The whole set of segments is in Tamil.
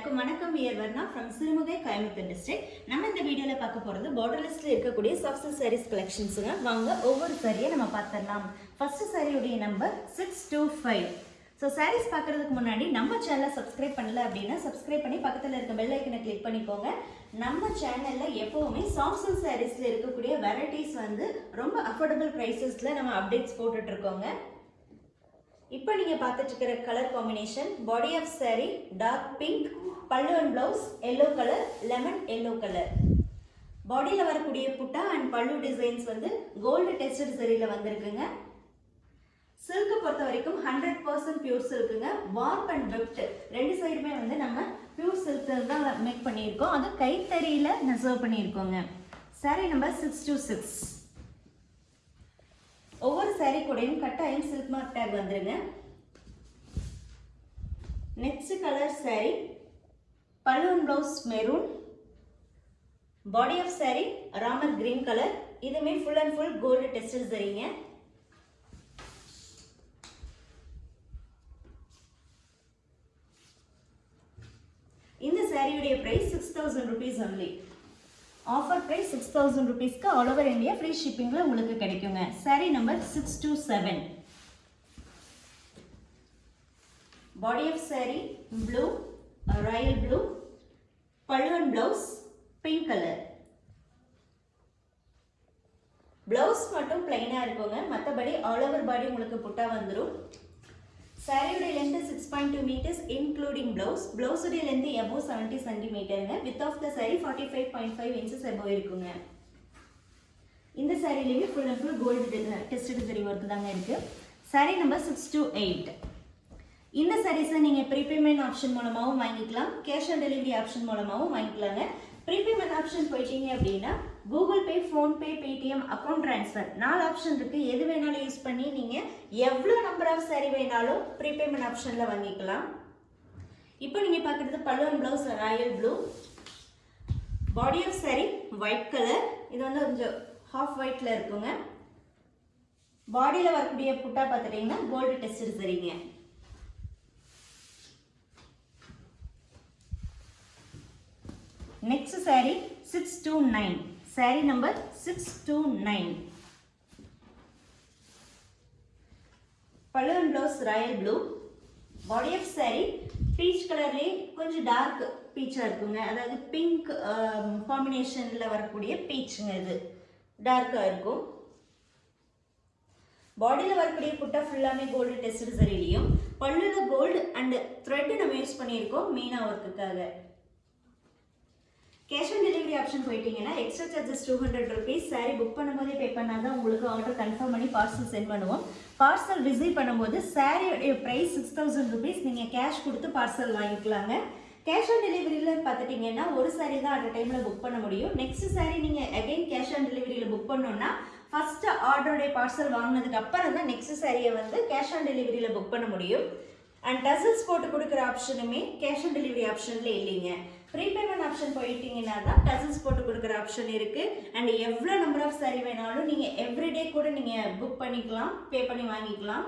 எல்லாருக்கும் வணக்கம். We are Varna from Sirumugai Coimbatore district நம்ம இந்த வீடியோவில் பார்க்க போகிறது பார்டர்லெஸ்ல இருக்கக்கூடிய சாஃப்ட் சாரீஸ் கலெக்ஷன்ஸுங்க வாங்க ஒவ்வொரு சாரியை நம்ம பார்த்துடலாம். ஃபர்ஸ்ட் சாரியுடைய number six two five so sarees பார்க்கறதுக்கு முன்னாடி நம்ம சேனலை சப்ஸ்கிரைப் பண்ணல அப்படின்னா சப்ஸ்கிரைப் பண்ணி பக்கத்தில் இருக்க பெல் ஐக்கனை கிளிக் பண்ணிக்கோங்க. நம்ம சேனலில் எப்போவுமே சாஃப்ட் சாரீஸில் இருக்கக்கூடிய வெரைட்டிஸ் வந்து ரொம்ப அஃபோர்டபுள் ப்ரைஸஸில் நம்ம அப்டேட்ஸ் போட்டுட்டு இருக்கோங்க. இப்போ நீங்கள் பார்த்துட்டு இருக்கிற colour combination body of saree dark pink pallu and blouse yellow colour lemon yellow colour பாடியில் வரக்கூடிய புட்டா அண்ட் பல்லு டிசைன்ஸ் வந்து கோல்டு டெஸ்டட் சரியில் வந்திருக்குங்க. சில்க்கு பொறுத்த வரைக்கும் ஹண்ட்ரட் பர்சன்ட் பியூர் சில்க்குங்க வார்ப் அண்ட் வெப்ட் ரெண்டு சைடுமே வந்து நம்ம பியூர் சில்க் தான் மேக் பண்ணியிருக்கோம். அது கைத்தறியில் நெசர்வ் பண்ணியிருக்கோங்க. Saree number six two six ஒவ்வொரு சாரீ கூடையும் கட்டாயம் சில்க் மார்க் டேக் வந்துருங்க. Next colour sari balloon blouse maroon body of saree Ramar green colour இதுமே full and full gold tested சரிங்க. இந்த சாரியுடைய price six thousand rupees only offer price six thousand ருபீஸ்க்கு ஆல் ஓவர் இந்தியா ஃப்ரீ ஷிப்பிங்கில் உங்களுக்கு கிடைக்குங்க. Sari number six two seven body of sari blue royal blue பழுவன் blouse pink colour blouse மட்டும் பிளைனாக இருக்குங்க. மற்றபடி ஆல் ஓவர் பாடி உங்களுக்கு புட்டா வந்துடும் சாரியுடைய length six point two metres including blouse ப்ளவுஸுடைய length above seventy சென்டிமீட்டருங்க with of the sari forty five point five inches above இருக்குங்க. இந்த சாரிலேயுமே full and full gold tested zari work தாங்க இருக்கு. Sari number six two eight இந்த சாரீஸை நீங்கள் ப்ரீபேமெண்ட் ஆப்ஷன் மூலமாகவும் வாங்கிக்கலாம். கேஷ் ஆன் டெலிவரி ஆப்ஷன் மூலமாகவும் வாங்கிக்கலாங்க. ப்ரீபேமெண்ட் ஆப்ஷன் போயிட்டீங்க அப்படின்னா Google Pay PhonePe Paytm account transfer நாலு ஆப்ஷன் இருக்குது எது வேணாலும் யூஸ் பண்ணி நீங்கள் எவ்வளோ நம்பர் ஆஃப் சாரி வேணாலும் ப்ரீபேமெண்ட் ஆப்ஷனில் வாங்கிக்கலாம். இப்போ நீங்கள் பார்க்குறது பல்லுவன் blouse royal blue body of sari white colour இது வந்து கொஞ்சம் ஹாஃப் ஒயிட்டில் இருக்குங்க. பாடியில் வரக்கூடிய புட்டா பார்த்துட்டிங்கன்னா கோல்டு டெஸ்ட் சரிங்க next sari six two nine sari number six two nine பழுவன் blouse royal blue body of sari peach கலர்லேயே கொஞ்சம் டார்க் பீச்சாக இருக்குங்க. அதாவது பிங்க் காம்பினேஷனில் வரக்கூடிய பீச்சுங்க இது. டார்க்காக இருக்கும். பாடியில் வரக்கூடிய புட்டா ஃபுல்லாமே கோல்டு டெஸ்ட் சரிலையும் பல்லுல கோல்டு அண்ட் த்ரெட்டு நம்ம யூஸ் பண்ணியிருக்கோம் மீனா ஒர்க்குக்காக கேஷ் ஆன் டெலிவரி ஆப்ஷன் போயிட்டீங்கன்னா extra charges two hundred rupees sari book பண்ணும்போதே பே பண்ணால் தான் உங்களுக்கு ஆர்டர் கன்ஃபார்ம் பண்ணி பார்சல் சென்ட் பண்ணுவோம். பார்சல் ரிசீவ் பண்ணும்போது சாரியோடைய ப்ரைஸ் சிக்ஸ் தௌசண்ட் ருபீஸ் நீங்கள் கேஷ் கொடுத்து பார்சல் வாங்கிக்கலாங்க. கேஷ் ஆன் டெலிவரியில் பார்த்துட்டிங்கன்னா ஒரு சாரி தான் அட் டைமில் புக் பண்ண முடியும். நெக்ஸ்ட் சாரி நீங்கள் அகைன் கேஷ் ஆன் டெலிவரியில் புக் பண்ணோன்னா ஃபஸ்ட்டு ஆர்டருடைய பார்சல் வாங்கினதுக்கு அப்புறம் தான் நெக்ஸ்ட் சாரியை வந்து கேஷ் ஆன் டெலிவரியில் புக் பண்ண முடியும். அண்ட் டசல்ஸ் போட்டு கொடுக்குற ஆப்ஷனுமே கேஷ் ஆன் டெலிவரி ஆப்ஷனில் இல்லைங்க. ப்ரீபேமெண்ட் ஆப்ஷன் போயிட்டீங்கன்னா தான் டசல்ஸ் போட்டு கொடுக்குற ஆப்ஷன் இருக்குது அண்ட் எவ்வளோ நம்பர் ஆஃப் சாரி வேணாலும் நீங்கள் எவ்ரிடே கூட நீங்கள் புக் பண்ணிக்கலாம் பே பண்ணி வாங்கிக்கலாம்.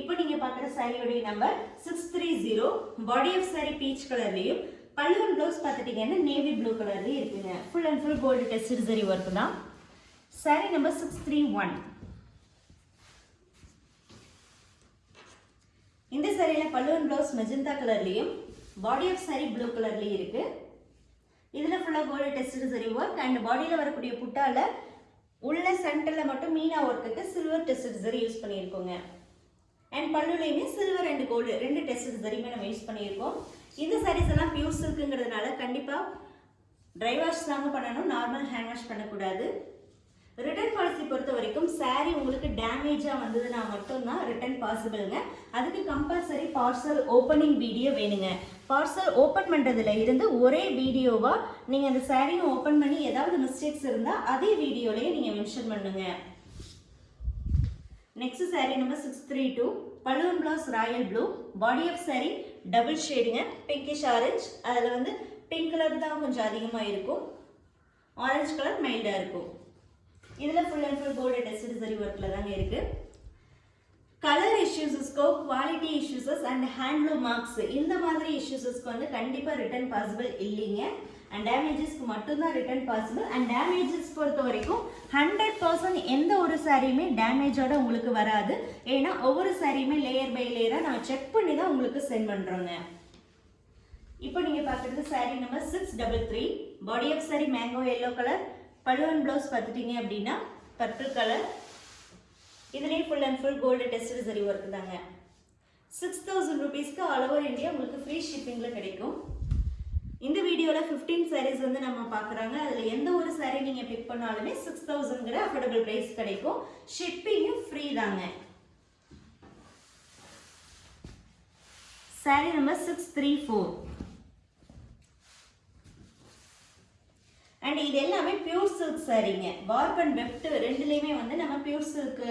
இப்போ நீங்கள் பார்க்குற சாரியோடைய number six three zero body of sari peach கலர்லேயும் பல்லுவன் ப்ளவுஸ் பார்த்துட்டிங்கன்னா நேவி ப்ளூ கலர்லேயும் இருக்குங்க. Full and full gold tested zari work தான். Sari number six three one இந்த சாரியில் பல்லுவன் ப்ளவுஸ் மெஜந்தா கலர்லேயும் பாடி ஆஃப் சாரி ப்ளூ கலர்லேயும் இருக்குது இதில் ஃபுல்லாக gold tested zari work and பாடியில் வரக்கூடிய புட்டாவில் உள்ள சென்டரில் மட்டும் மீனா ஒர்க்குக்கு சில்வர் டெஸ்ட் சரி யூஸ் பண்ணியிருக்கோங்க. அண்ட் பல்லுலையுமே சில்வர் அண்ட் கோல்டு ரெண்டு டெஸ்ட் சரியுமே நம்ம யூஸ் பண்ணியிருக்கோம். இந்த சாரீஸ் எல்லாம் பியூர் சில்க்குங்கிறதுனால கண்டிப்பாக ட்ரை வாஷ் தாங்க பண்ணணும் நார்மல் ஹேண்ட் வாஷ் பண்ணக்கூடாது. ரிட்டர்ன் பாலிசி பொறுத்த வரைக்கும் சாரீ உங்களுக்கு டேமேஜாக வந்ததுன்னா மட்டும்தான் ரிட்டர்ன் பாசிபிளுங்க அதுக்கு கம்பல்சரி பார்சல் ஓப்பனிங் வீடியோ வேணுங்க. பார்சல் ஓப்பன் பண்ணுறதுல இருந்து ஒரே வீடியோவாக நீங்கள் அந்த சாரியும் ஓப்பன் பண்ணி ஏதாவது மிஸ்டேக்ஸ் இருந்தால் அதே வீடியோலையே நீங்கள் மென்ஷன் பண்ணுங்க. Next sari number six three two balloon blouse royal blue. Body of sari double ஷேடுங்க pinkish orange அதில் வந்து பிங்க் கலர் தான் கொஞ்சம் அதிகமாக இருக்கும். ஆரஞ்சு கலர் மைல்டாக இருக்கும். இதில் full and full gold tested zari ஒர்க்கில் தாங்க இருக்குது colour இஷ்யூஸஸ்க்கோ quality issues and handloom marks இந்த மாதிரி இஷ்யூஸஸ்க்கு வந்து கண்டிப்பாக ரிட்டர்ன் பாசிபிள் இல்லைங்க. அண்ட் டேமேஜஸ்க்கு மட்டும்தான் ரிட்டர்ன் பாசிபிள் அண்ட் டேமேஜஸ் பொறுத்த வரைக்கும் ஹண்ட்ரட் பர்சன்ட் எந்த ஒரு சாரியுமே டேமேஜோட உங்களுக்கு வராது. ஏன்னா ஒவ்வொரு சாரியுமே லேயர் பை லேயராக நான் செக் பண்ணி தான் உங்களுக்கு சென்ட் பண்ணுறோங்க இப்போ நீங்கள் பார்க்குறது saree number six double three body of sari mango yellow colour பழுவன் blouse பார்த்துட்டீங்க அப்படின்னா பர்பிள் கலர் இதுலேயும் full and full gold tested zari work தாங்க சிக்ஸ் தௌசண்ட் ருபீஸ்க்கு ஆல் ஓவர் இந்தியா உங்களுக்கு ஃப்ரீ ஷிப்பிங்கில் கிடைக்கும். இந்த வீடியோவில் ஃபிஃப்டீன் சாரீஸ் வந்து நம்ம பார்க்குறாங்க. அதில் எந்த ஒரு சாரீ நீங்கள் பிக் பண்ணாலுமே சிக்ஸ் தௌசண்ட்கிற அஃபோர்டபுள் ப்ரைஸ் கிடைக்கும். ஷிப்பிங்கும் ஃப்ரீ தாங்க. Saree number six three four and இது எல்லாமே பியூர் சில்க் சரிங்க. வார்ப் அண்ட் வெஃப்ட் ரெண்டுலேயுமே வந்து நம்ம பியூர் சில்க்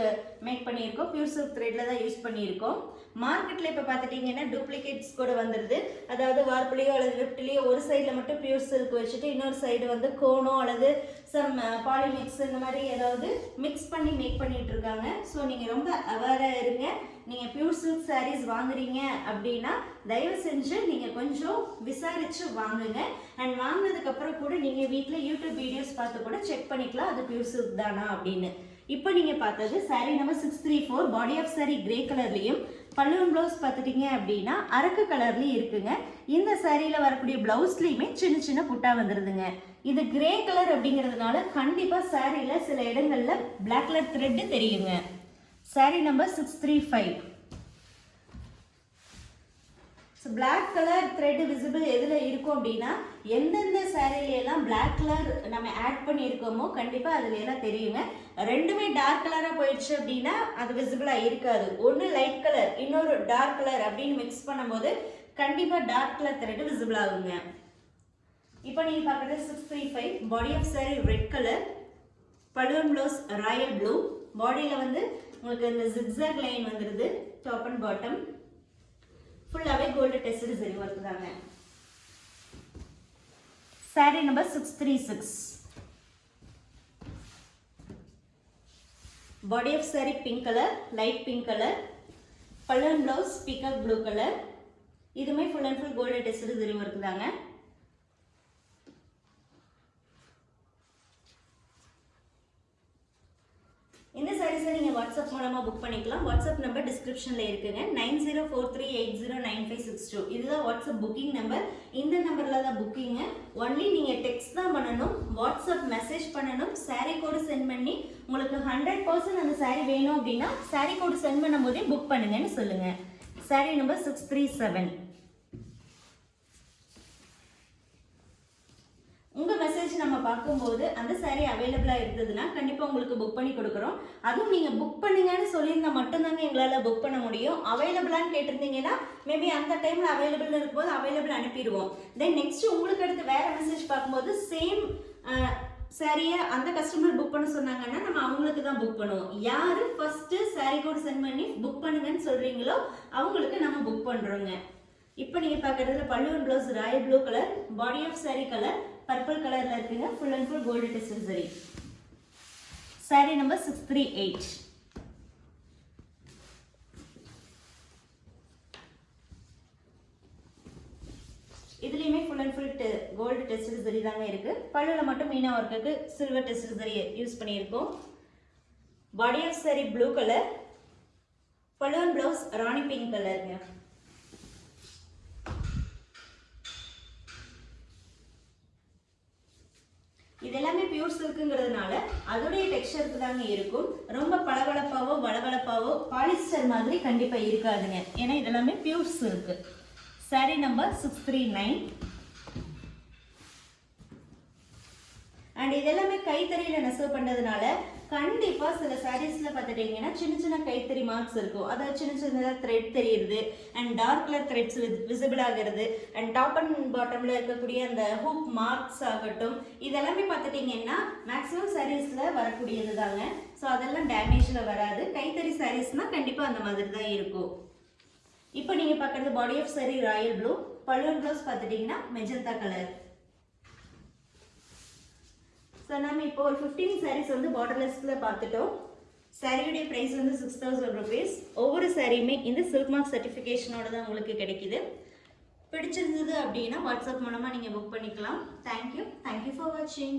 மேக் பண்ணியிருக்கோம். பியூர் சில்க் த்ரெட்டில் தான் யூஸ் பண்ணியிருக்கோம். மார்க்கெட்டில் இப்போ பார்த்துட்டிங்கன்னா டூப்ளிகேட்ஸ் கூட வந்துடுது அதாவது வார்ப்லேயோ அல்லது வெஃப்ட்லேயோ ஒரு சைடில் மட்டும் பியூர் சில்க் வச்சுட்டு இன்னொரு சைடு வந்து கோனோ அல்லது சம் பாலிமிக்ஸ் uh, இந்த மாதிரி ஏதாவது மிக்ஸ் பண்ணி மேக் பண்ணிகிட்ருக்காங்க இருக்காங்க. ஸோ நீங்கள் ரொம்ப அவேராக இருங்க. நீங்கள் பியூர் சில்க் சாரீஸ் வாங்குறீங்க அப்படின்னா தயவு செஞ்சு நீங்கள் கொஞ்சம் விசாரித்து வாங்குங்க. அண்ட் வாங்கினதுக்கப்புறம் கூட நீங்கள் வீட்டில் யூடியூப் வீடியோஸ் பார்த்து கூட செக் பண்ணிக்கலாம் அது பியூர் சில்க் தானா அப்படின்னு. இப்போ நீங்கள் பார்த்தது sari number six three four body of saree grey கலர்லேயும் பல்லுவன் ப்ளவுஸ் பார்த்துட்டீங்க அப்படின்னா அரக்கு கலர்லேயும் இருக்குங்க. இந்த சாரியில் வரக்கூடிய ப்ளவுஸ்லேயுமே சின்ன சின்ன புட்டா வந்துடுதுங்க இது கிரே கலர் அப்படிங்கிறதுனால கண்டிப்பாக சாரியில் சில இடங்களில் பிளாக் கலர் த்ரெட்டு தெரியுங்க. Saree number six three five so black colour thread visible எதில் இருக்கும் அப்படின்னா எந்தெந்த சேரீலையெல்லாம் பிளாக் கலர் நம்ம ஆட் பண்ணியிருக்கோமோ கண்டிப்பாக அதில் எல்லாம் தெரியுங்க. ரெண்டுமே டார்க் கலராக போயிடுச்சு அப்படின்னா அது விசிபிளாக இருக்காது. ஒன்று லைட் கலர் இன்னொரு டார்க் கலர் அப்படின்னு மிக்ஸ் பண்ணும்போது கண்டிப்பாக டார்க் கலர் த்ரெட் விசிபிள் ஆகுங்க. இப்போ நீங்கள் பார்க்குறது six three five body off sari red colour பழுவன் blouse royal blue பாடியில் வந்து உங்களுக்கு இந்த ஜிக்ஸாக் லைன் வந்துடுது டாப் அண்ட் பாட்டம் ஃபுல்லாகவே கோல்டு டெஸ்ட் சரி ஒர்க் தாங்க sari number six three six body off sari pink colour light pink colour பல்லன் blouse peacock blue colour இதுவுமே full and full gold test zari work தாங்க சார் நீங்கள் வாட்ஸ்அப் மூலமாக புக் பண்ணிக்கலாம். வாட்ஸ்அப் நம்பர் டிஸ்கிரிப்ஷனில் இருக்குங்க. Nine zero four three eight zero nine five six two. இதுதான் வாட்ஸ்அப் புக்கிங் நம்பர் இந்த நம்பரில் தான் புக்கிங்க ஒன்லி நீங்கள் டெக்ஸ்ட் தான் பண்ணணும். வாட்ஸ்அப் மெசேஜ் பண்ணணும். சாரீ கோடு சென்ட் பண்ணி உங்களுக்கு ஹண்ட்ரட் பர்சன்ட் அந்த சாரீ வேணும் அப்படின்னா சாரீ கோடு சென்ட் பண்ணும்போதே புக் பண்ணுங்கன்னு சொல்லுங்கள் sari number six three seven message நம்ம பார்க்கும்போது அந்த saree அவைலபிளாக இருந்ததுன்னா கண்டிப்பாக உங்களுக்கு புக் பண்ணி கொடுக்குறோம். அதுவும் நீங்கள் புக் பண்ணுங்கன்னு சொல்லியிருந்தால் மட்டும்தாங்க எங்களால் புக் பண்ண முடியும். அவைலபிளான்னு கேட்டிருந்தீங்கன்னா மேபி அந்த டைமில் அவைலபிள் இருக்கும்போது அவைலபிள் அனுப்பிடுவோம். தென் நெக்ஸ்ட் உங்களுக்கு அடுத்து வேறு மெசேஜ் பார்க்கும்போது சேம் சாரியை அந்த கஸ்டமர் புக் பண்ண சொன்னாங்கன்னா நம்ம அவங்களுக்கு தான் புக் பண்ணுவோம். யார் ஃபஸ்ட்டு saree கோட் சென்ட் பண்ணி புக் பண்ணுங்கன்னு சொல்கிறீங்களோ அவங்களுக்கு நம்ம புக் பண்ணுறோங்க இப்போ நீங்கள் பார்க்குறதுல பல்லுவன் blouse royal blue colour body off saree colour purple கலரில் இருக்குங்க. Full and full gold test zari saree. Number six three eight இதுலேயுமே full and full gold test zari தாங்க இருக்குது பல்லுவில் மட்டும் மீனா ஒர்க்குக்கு சில்வர் டெஸ்ட் சரி யூஸ் பண்ணியிருக்கோம். Body off saree blue colour பல்லுவன் ப்ளவுஸ் ராணி பிங்க் கலருங்க இது எல்லாமே பியூர் சில்க்குங்கிறதுனால அதோடைய டெக்ஸ்சருக்கு தாங்க இருக்கும். ரொம்ப பளபளப்பாவோ வளவளப்பாவோ பாலிஸ்டர் மாதிரி கண்டிப்பாக இருக்காதுங்க. ஏன்னா இதெல்லாமே pure silk sari number six three nine and இதெல்லாமே கைத்தறியில் நெசவு பண்ணுறதுனால கண்டிப்பாக சில சாரீஸில் பார்த்துட்டிங்கன்னா சின்ன சின்ன கைத்தறி மார்க்ஸ் இருக்கும். அதாவது சின்ன சின்னதாக த்ரெட் தெரியுது and dark colour threads visible ஆகிறது அண்ட் டாப் அண்ட் பாட்டமில் இருக்கக்கூடிய அந்த ஹூப் மார்க்ஸ் ஆகட்டும் இதெல்லாமே பார்த்துட்டிங்கன்னா மேக்ஸிமம் சாரீஸில் வரக்கூடியது தாங்க. ஸோ அதெல்லாம் டேமேஜில் வராது. கைத்தறி சாரீஸ்னால் கண்டிப்பாக அந்த மாதிரி தான் இருக்கும். இப்போ நீங்கள் பார்க்குறது body off saree royal blue பல்லுவன் ப்ளவுஸ் பார்த்துட்டிங்கன்னா மெஜந்தா கலர் ஸோ நம்ம இப்போ ஒரு ஃபிஃப்டீன் சாரீஸ் வந்து பார்டர்லெஸ்ல பார்த்துட்டோம். சாரியுடைய ப்ரைஸ் வந்து சிக்ஸ் தௌசண்ட் ருபீஸ் ஒவ்வொரு சாரியுமே இந்த சில்க் மார்க் சர்டிஃபிகேஷனோட தான் உங்களுக்கு கிடைக்குது. பிடிச்சிருந்தது அப்படின்னா வாட்ஸ்அப் மூலமாக நீங்கள் புக் பண்ணிக்கலாம். தேங்க்யூ தேங்க்யூ ஃபார் வாட்சிங்